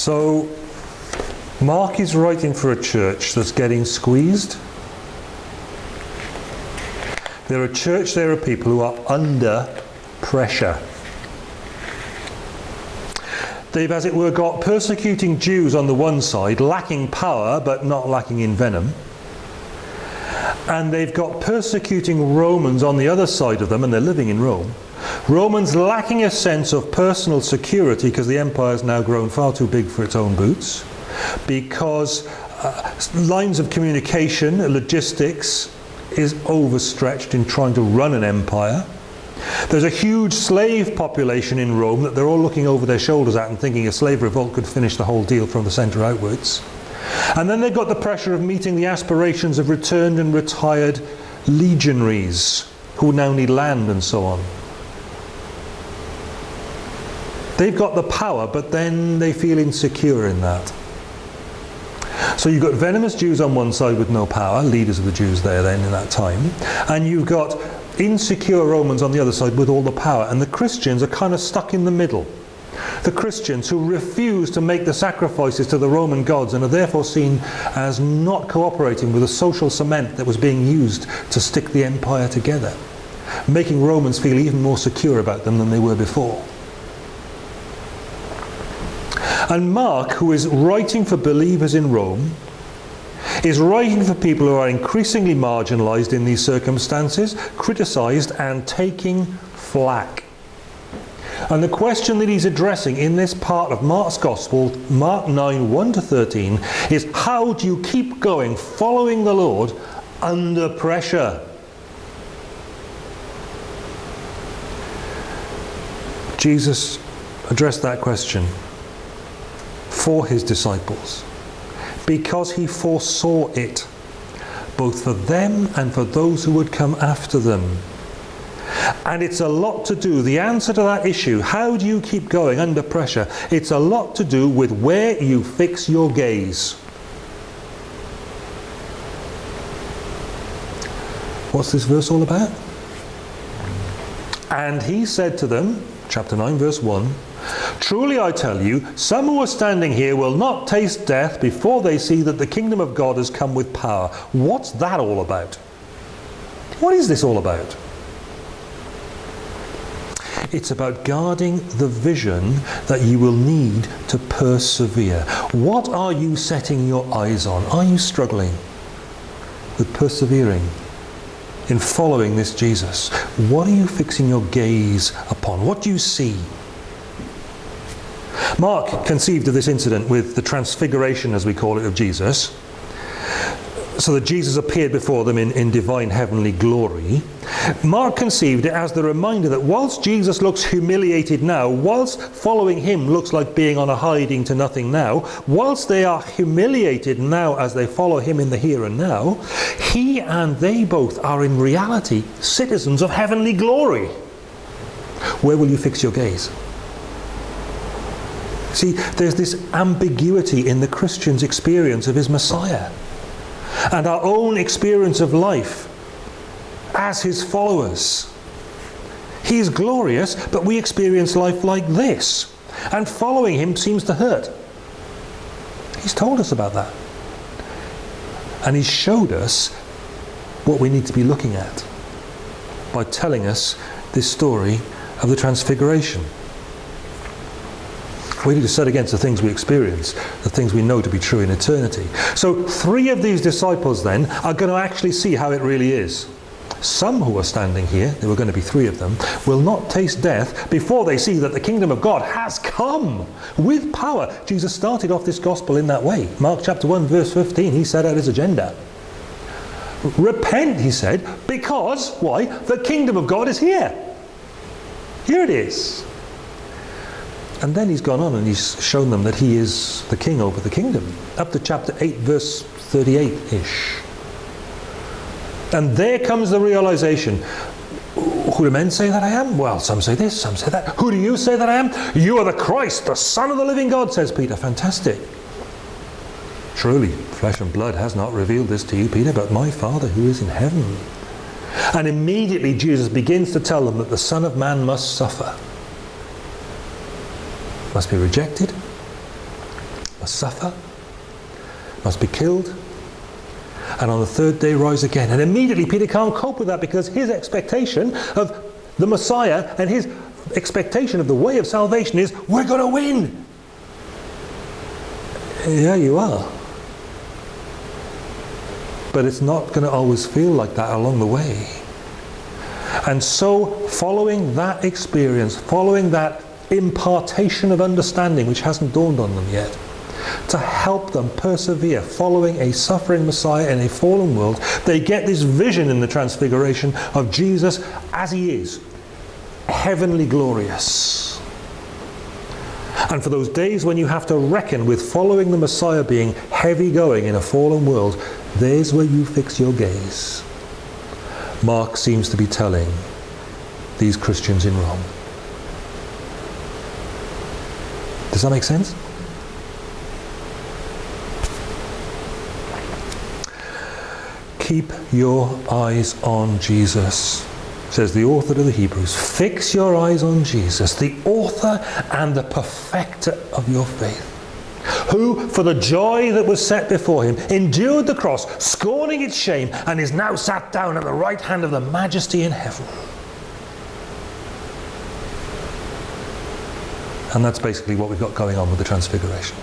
So, Mark is writing for a church that's getting squeezed. They're a church, there are people who are under pressure. They've, as it were, got persecuting Jews on the one side, lacking power but not lacking in venom. And they've got persecuting Romans on the other side of them, and they're living in Rome. Romans lacking a sense of personal security because the empire has now grown far too big for its own boots. Because uh, lines of communication, logistics, is overstretched in trying to run an empire. There's a huge slave population in Rome that they're all looking over their shoulders at and thinking a slave revolt could finish the whole deal from the centre outwards. And then they've got the pressure of meeting the aspirations of returned and retired legionaries who now need land and so on. They've got the power, but then they feel insecure in that. So you've got venomous Jews on one side with no power, leaders of the Jews there then in that time, and you've got insecure Romans on the other side with all the power, and the Christians are kind of stuck in the middle. The Christians who refuse to make the sacrifices to the Roman gods and are therefore seen as not cooperating with the social cement that was being used to stick the empire together, making Romans feel even more secure about them than they were before. And Mark, who is writing for believers in Rome, is writing for people who are increasingly marginalized in these circumstances, criticized and taking flack. And the question that he's addressing in this part of Mark's Gospel, Mark 9, 1 to 13, is how do you keep going, following the Lord, under pressure? Jesus addressed that question for his disciples because he foresaw it, both for them and for those who would come after them. And it's a lot to do, the answer to that issue, how do you keep going under pressure? It's a lot to do with where you fix your gaze. What's this verse all about? And he said to them, chapter 9 verse 1, Truly I tell you, some who are standing here will not taste death before they see that the kingdom of God has come with power. What's that all about? What is this all about? It's about guarding the vision that you will need to persevere. What are you setting your eyes on? Are you struggling with persevering in following this Jesus? What are you fixing your gaze upon? What do you see? Mark conceived of this incident with the transfiguration, as we call it, of Jesus. So that Jesus appeared before them in, in divine heavenly glory. Mark conceived it as the reminder that whilst Jesus looks humiliated now, whilst following him looks like being on a hiding to nothing now, whilst they are humiliated now as they follow him in the here and now, he and they both are in reality citizens of heavenly glory. Where will you fix your gaze? See, there's this ambiguity in the Christian's experience of his Messiah and our own experience of life as his followers. He is glorious, but we experience life like this. And following him seems to hurt. He's told us about that. And he's showed us what we need to be looking at by telling us this story of the Transfiguration. We need to set against the things we experience, the things we know to be true in eternity. So three of these disciples then are going to actually see how it really is. Some who are standing here, there were going to be three of them, will not taste death before they see that the kingdom of God has come with power. Jesus started off this gospel in that way. Mark chapter 1 verse 15, he set out his agenda. Repent, he said, because, why? The kingdom of God is here. Here it is. And then he's gone on and he's shown them that he is the king over the kingdom. Up to chapter 8, verse 38-ish. And there comes the realization. Who do men say that I am? Well, some say this, some say that. Who do you say that I am? You are the Christ, the Son of the living God, says Peter. Fantastic. Truly, flesh and blood has not revealed this to you, Peter, but my Father who is in heaven. And immediately Jesus begins to tell them that the Son of Man must suffer must be rejected, must suffer, must be killed, and on the third day rise again. And immediately Peter can't cope with that because his expectation of the Messiah and his expectation of the way of salvation is we're going to win. Yeah, you are. But it's not going to always feel like that along the way. And so, following that experience, following that impartation of understanding which hasn't dawned on them yet, to help them persevere following a suffering Messiah in a fallen world, they get this vision in the Transfiguration of Jesus as he is, heavenly glorious. And for those days when you have to reckon with following the Messiah being heavy going in a fallen world, there's where you fix your gaze. Mark seems to be telling these Christians in Rome. Does that make sense? Keep your eyes on Jesus, says the author to the Hebrews. Fix your eyes on Jesus, the author and the perfecter of your faith who, for the joy that was set before him, endured the cross, scorning its shame, and is now sat down at the right hand of the majesty in heaven. And that's basically what we've got going on with the Transfiguration.